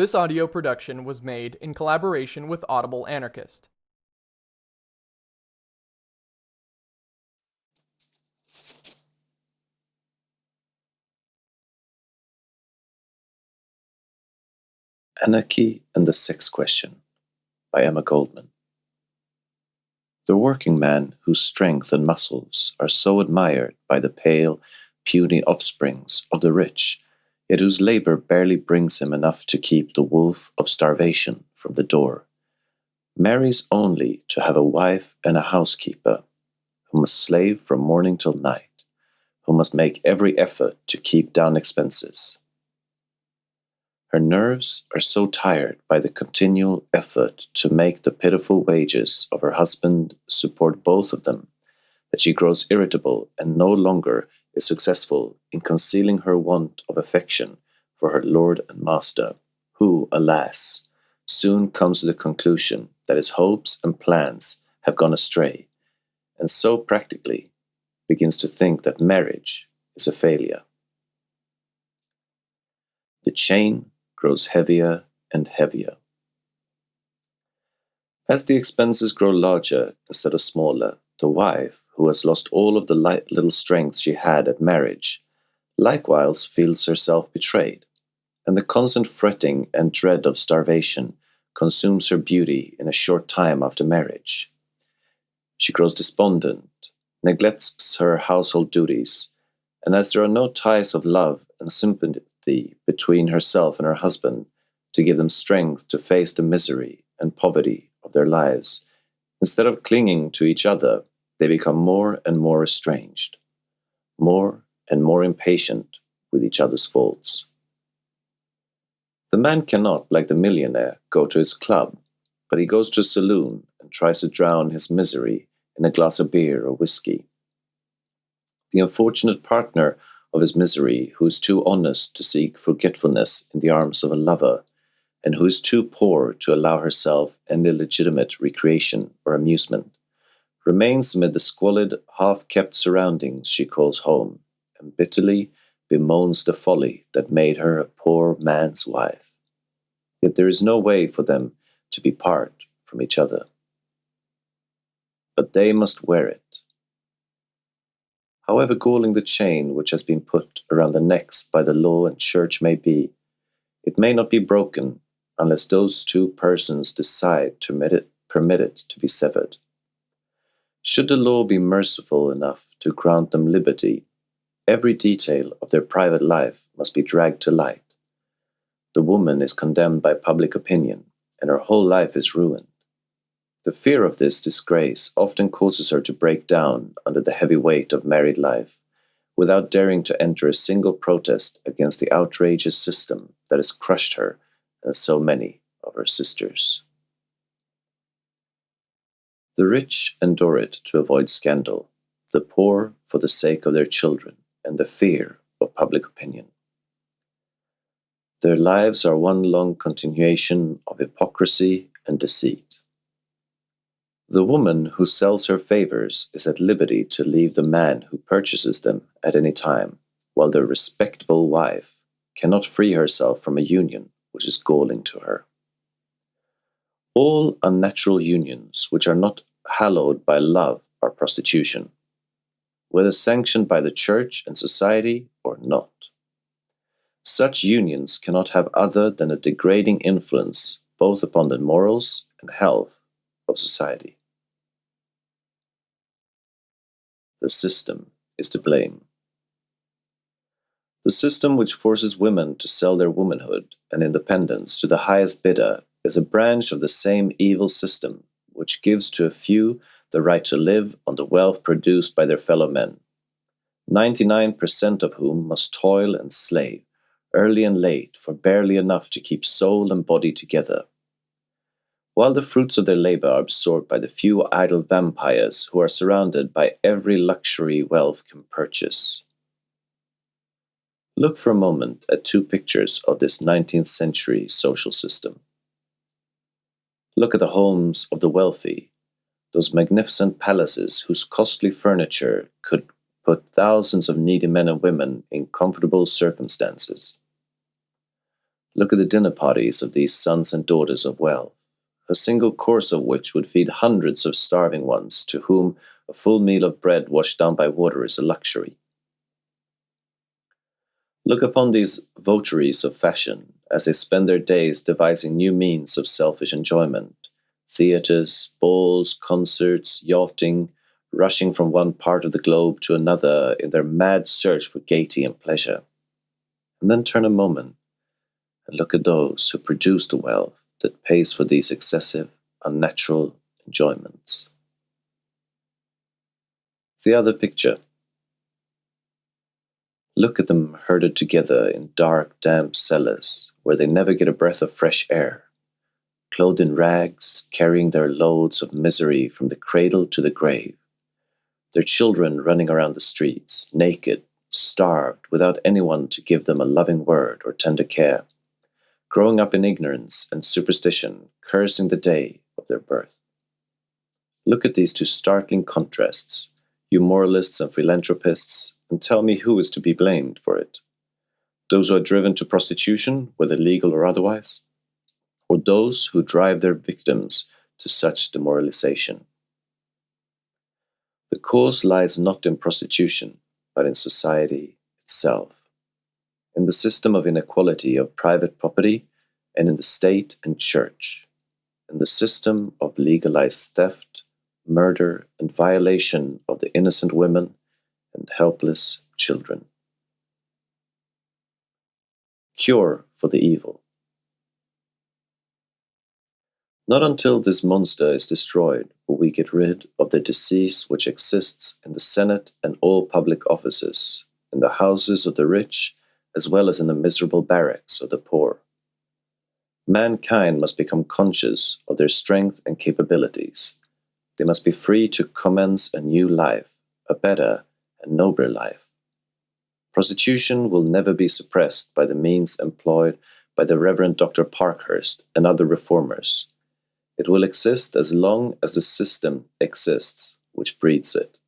This audio production was made in collaboration with Audible Anarchist. Anarchy and the Sex Question by Emma Goldman. The working man whose strength and muscles are so admired by the pale, puny offsprings of the rich, yet whose labor barely brings him enough to keep the wolf of starvation from the door, marries only to have a wife and a housekeeper, who must slave from morning till night, who must make every effort to keep down expenses. Her nerves are so tired by the continual effort to make the pitiful wages of her husband support both of them that she grows irritable and no longer is successful in concealing her want of affection for her lord and master, who, alas, soon comes to the conclusion that his hopes and plans have gone astray, and so practically begins to think that marriage is a failure. The chain grows heavier and heavier. As the expenses grow larger instead of smaller, the wife, who has lost all of the light little strength she had at marriage, likewise feels herself betrayed, and the constant fretting and dread of starvation consumes her beauty in a short time after marriage. She grows despondent, neglects her household duties, and as there are no ties of love and sympathy between herself and her husband to give them strength to face the misery and poverty of their lives. Instead of clinging to each other, they become more and more estranged, more and more impatient with each other's faults. The man cannot, like the millionaire, go to his club, but he goes to a saloon and tries to drown his misery in a glass of beer or whiskey. The unfortunate partner of his misery, who is too honest to seek forgetfulness in the arms of a lover, and who is too poor to allow herself any legitimate recreation or amusement, remains amid the squalid, half kept surroundings she calls home, and bitterly bemoans the folly that made her a poor man's wife. Yet there is no way for them to be part from each other. But they must wear it, however galling the chain which has been put around the necks by the law and church may be, it may not be broken unless those two persons decide to permit it, permit it to be severed. Should the law be merciful enough to grant them liberty, every detail of their private life must be dragged to light. The woman is condemned by public opinion, and her whole life is ruined. The fear of this disgrace often causes her to break down under the heavy weight of married life, without daring to enter a single protest against the outrageous system that has crushed her and so many of her sisters. The rich endure it to avoid scandal, the poor for the sake of their children and the fear of public opinion. Their lives are one long continuation of hypocrisy and deceit. The woman who sells her favors is at liberty to leave the man who purchases them at any time, while the respectable wife cannot free herself from a union which is galling to her. All unnatural unions which are not hallowed by love are prostitution, whether sanctioned by the church and society or not. Such unions cannot have other than a degrading influence both upon the morals and health of society. The system is to blame. The system which forces women to sell their womanhood and independence to the highest bidder is a branch of the same evil system which gives to a few the right to live on the wealth produced by their fellow men, 99% of whom must toil and slave, early and late, for barely enough to keep soul and body together while the fruits of their labor are absorbed by the few idle vampires who are surrounded by every luxury wealth can purchase. Look for a moment at two pictures of this 19th century social system. Look at the homes of the wealthy, those magnificent palaces whose costly furniture could put thousands of needy men and women in comfortable circumstances. Look at the dinner parties of these sons and daughters of wealth, a single course of which would feed hundreds of starving ones to whom a full meal of bread washed down by water is a luxury. Look upon these votaries of fashion as they spend their days devising new means of selfish enjoyment theatres, balls, concerts, yachting, rushing from one part of the globe to another in their mad search for gaiety and pleasure. And then turn a moment and look at those who produce the wealth that pays for these excessive, unnatural enjoyments. The other picture. Look at them herded together in dark, damp cellars where they never get a breath of fresh air, clothed in rags, carrying their loads of misery from the cradle to the grave, their children running around the streets, naked, starved, without anyone to give them a loving word or tender care. Growing up in ignorance and superstition, cursing the day of their birth. Look at these two startling contrasts, you moralists and philanthropists, and tell me who is to be blamed for it. Those who are driven to prostitution, whether legal or otherwise, or those who drive their victims to such demoralization. The cause lies not in prostitution, but in society itself in the system of inequality of private property and in the state and church, in the system of legalized theft, murder, and violation of the innocent women and helpless children. Cure for the evil. Not until this monster is destroyed will we get rid of the disease which exists in the Senate and all public offices, in the houses of the rich as well as in the miserable barracks of the poor. Mankind must become conscious of their strength and capabilities. They must be free to commence a new life, a better and nobler life. Prostitution will never be suppressed by the means employed by the Reverend Dr. Parkhurst and other reformers. It will exist as long as the system exists, which breeds it.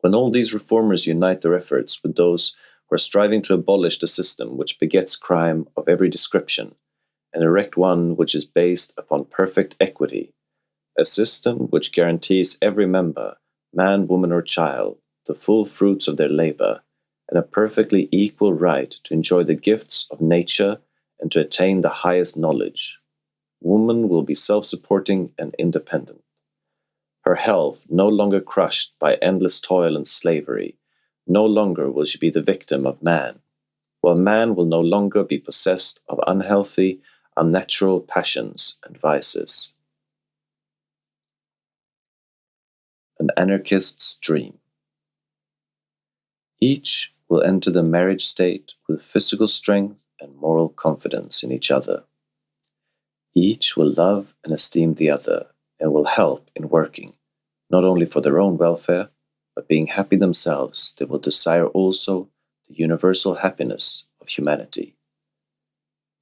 When all these reformers unite their efforts with those who are striving to abolish the system which begets crime of every description and erect one which is based upon perfect equity, a system which guarantees every member, man, woman, or child, the full fruits of their labor and a perfectly equal right to enjoy the gifts of nature and to attain the highest knowledge. Woman will be self supporting and independent. Her health no longer crushed by endless toil and slavery no longer will she be the victim of man, while man will no longer be possessed of unhealthy, unnatural passions and vices. An anarchist's dream. Each will enter the marriage state with physical strength and moral confidence in each other. Each will love and esteem the other and will help in working, not only for their own welfare, but being happy themselves, they will desire also the universal happiness of humanity.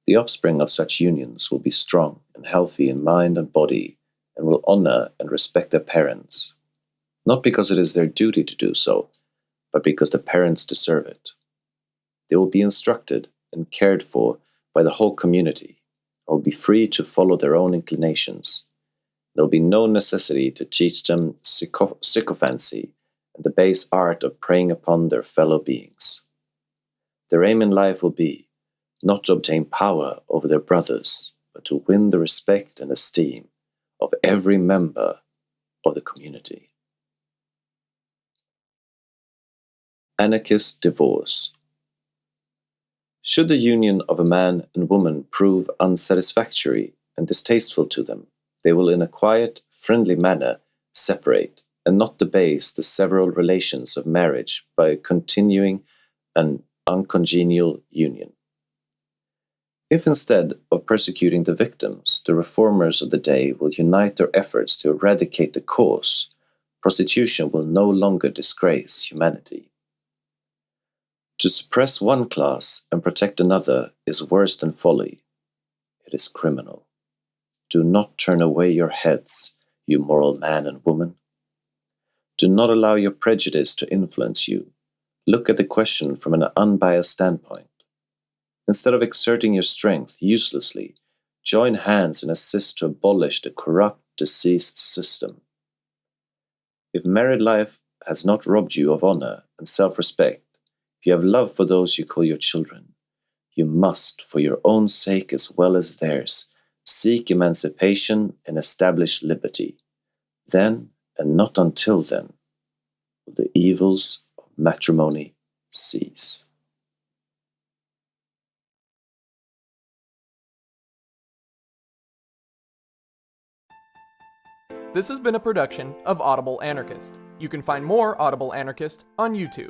The offspring of such unions will be strong and healthy in mind and body, and will honor and respect their parents, not because it is their duty to do so, but because the parents deserve it. They will be instructed and cared for by the whole community, and will be free to follow their own inclinations. There will be no necessity to teach them sycophancy and the base art of preying upon their fellow beings. Their aim in life will be not to obtain power over their brothers, but to win the respect and esteem of every member of the community. Anarchist divorce. Should the union of a man and woman prove unsatisfactory and distasteful to them, they will in a quiet, friendly manner separate and not debase the several relations of marriage by continuing an uncongenial union. If instead of persecuting the victims, the reformers of the day will unite their efforts to eradicate the cause, prostitution will no longer disgrace humanity. To suppress one class and protect another is worse than folly. It is criminal. Do not turn away your heads, you moral man and woman. Do not allow your prejudice to influence you. Look at the question from an unbiased standpoint. Instead of exerting your strength uselessly, join hands and assist to abolish the corrupt, diseased system. If married life has not robbed you of honor and self respect, if you have love for those you call your children, you must, for your own sake as well as theirs, seek emancipation and establish liberty. Then, and not until then, will the evils of matrimony cease. This has been a production of Audible Anarchist. You can find more Audible Anarchist on YouTube.